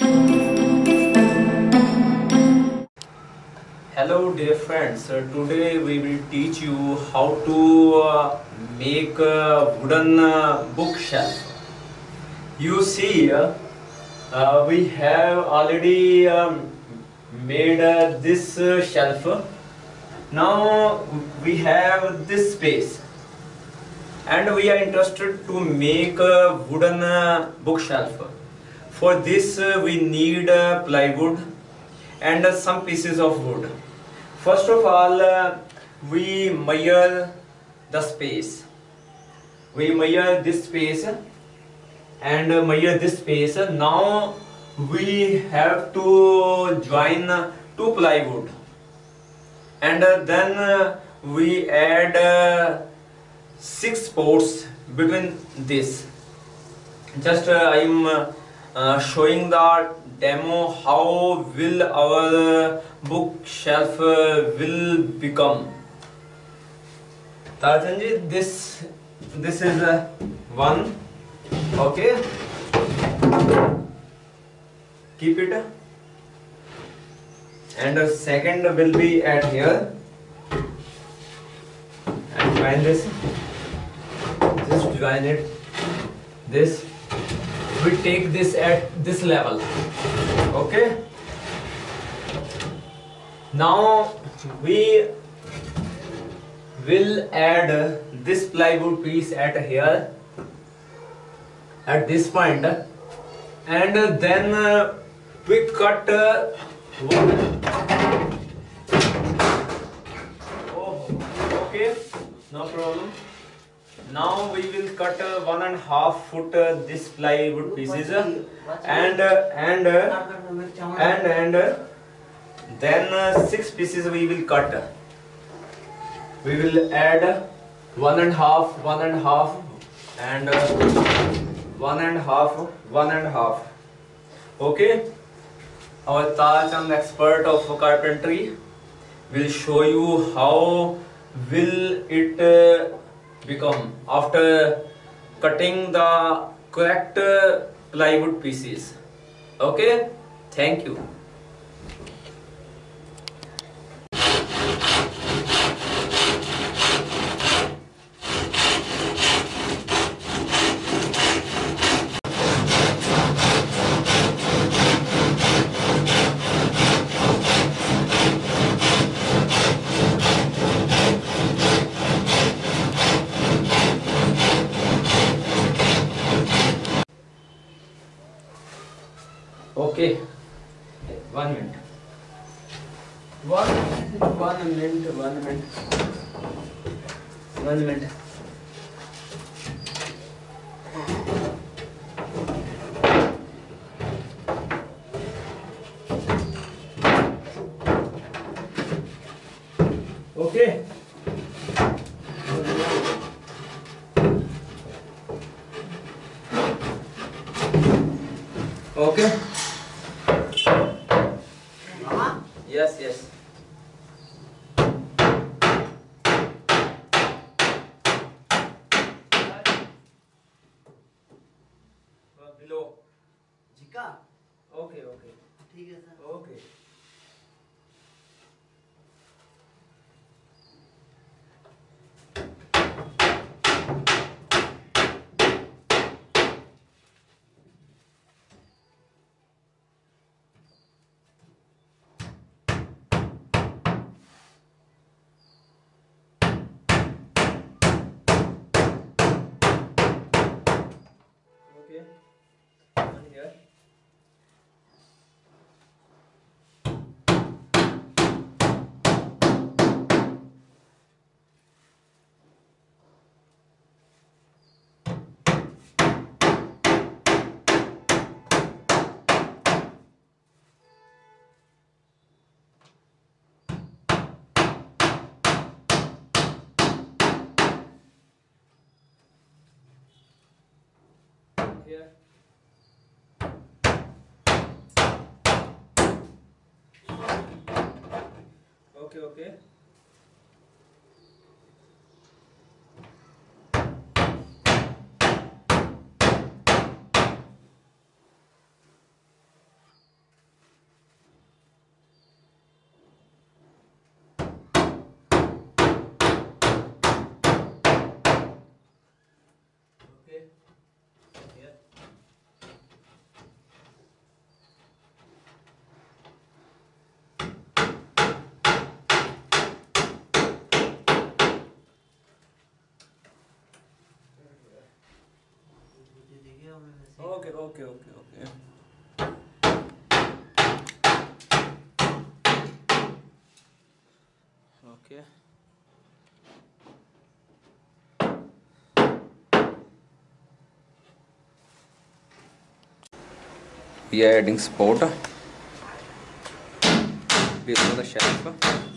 Hello dear friends, uh, today we will teach you how to uh, make a wooden uh, bookshelf. You see, uh, uh, we have already um, made uh, this shelf. Now we have this space and we are interested to make a wooden bookshelf. For this uh, we need uh, plywood and uh, some pieces of wood. First of all, we measure the space. We measure this space and measure this space. Now we have to join two plywood and then we add six ports between this. Just I am uh, showing the demo how will our bookshelf uh, will become. Tarjanji, this this is uh, one. Okay. Keep it. And the second will be at here. And join this. Just join it. This we take this at this level. Okay? Now we will add this plywood piece at here at this point and then uh, we cut uh, one oh okay. No problem now we will cut uh, one and a half foot uh, this plywood pieces uh, and uh, and uh, and and uh, then uh, six pieces we will cut. We will add one and half one and half and a half one and a half and uh, one and a half one and a half. Okay? Our Tajand expert of carpentry will show you how will it uh, become after cutting the correct plywood pieces. Okay? Thank you okay one minute one minute one minute one minute here okay okay okay okay okay okay. Okay. We are adding sport. Below the shelf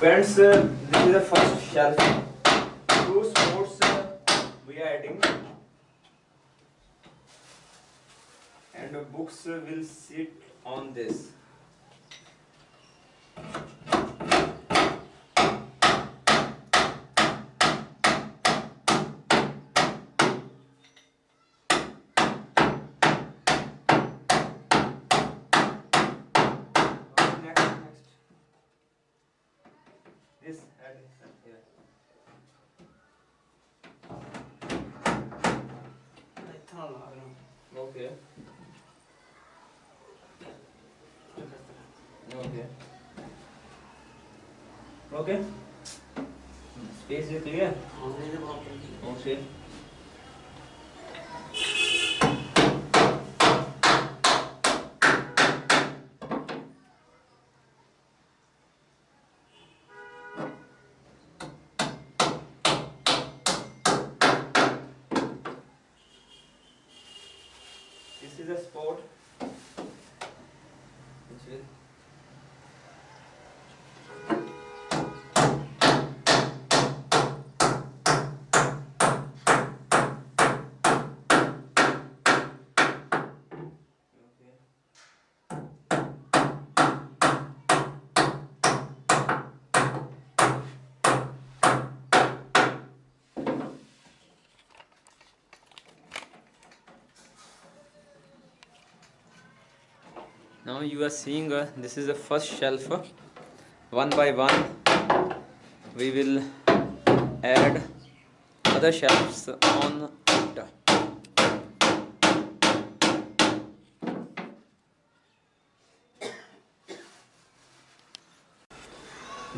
Friends, uh, this is the first shelf. Two sports uh, we are adding, and the books will sit on this. Next, Okay. Okay. Okay. Space is clear. Online में बहुत जल्दी Okay. This is a sport which will Okay. Now you are seeing uh, this is the first shelf. One by one, we will add other shelves on it.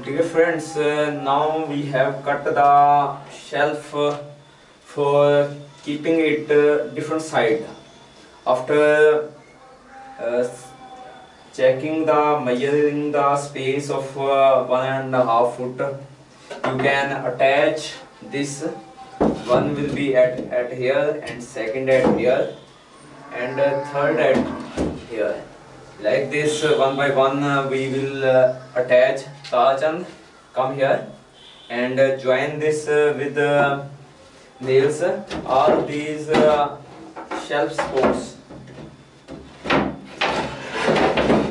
Dear friends, uh, now we have cut the shelf for keeping it uh, different side. After uh, checking the measuring the space of uh, one and a half foot, you can attach this. One will be at at here and second at here and uh, third at here. Like this uh, one by one uh, we will uh, attach. Tajand come here and uh, join this uh, with nails. All these shelf supports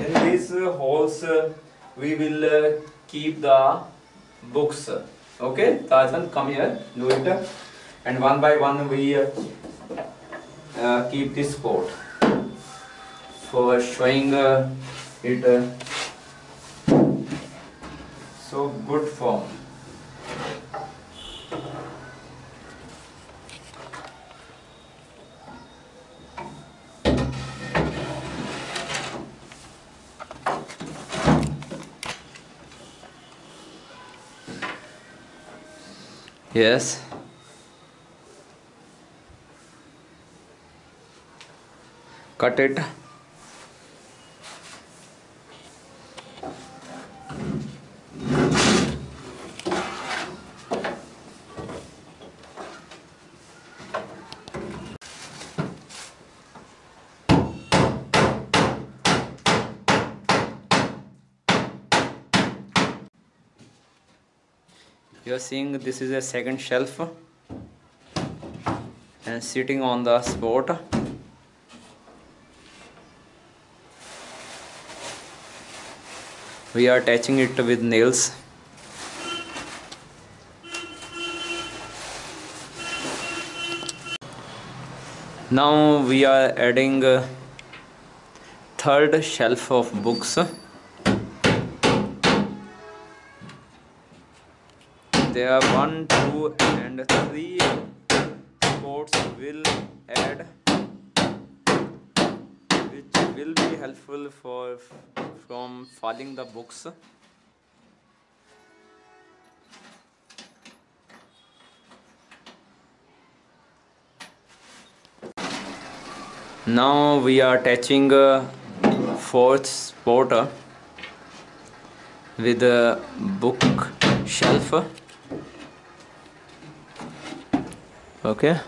in these uh, holes we will uh, keep the books. Okay Tajand come here do it. And one by one we uh, uh, keep this support for showing uh, it uh, so good form. Yes. Cut it. You are seeing this is a second shelf and sitting on the spot. We are attaching it with nails. Now we are adding third shelf of books there are one two and three spots will add which will be helpful for from filing the books. Now we are attaching a fourth spot uh, with a book shelf okay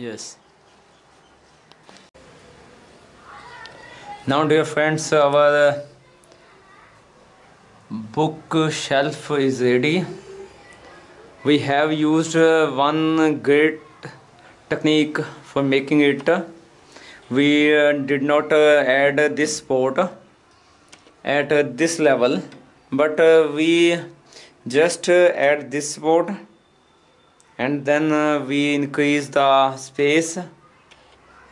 yes. Now dear friends our uh, book shelf is ready. We have used uh, one great technique for making it. We uh, did not add this support at this level but we just add this support and then uh, we increase the space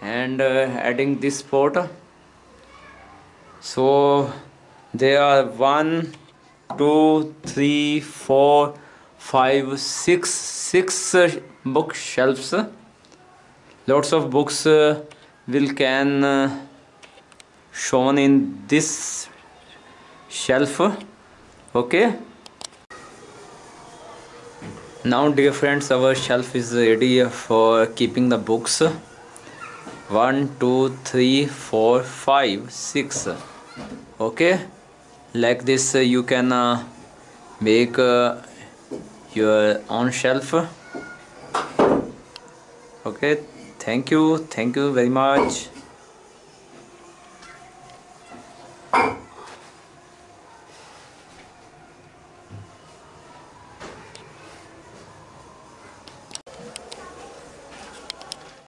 and uh, adding this support so there are one two three four five six six uh, bookshelves. Lots of books uh, will can uh, shown in this shelf. Okay now dear friends our shelf is ready for keeping the books. One, two, three, four, five, six. okay? Like this you can uh, make uh, your own shelf. Okay? Thank you. Thank you very much.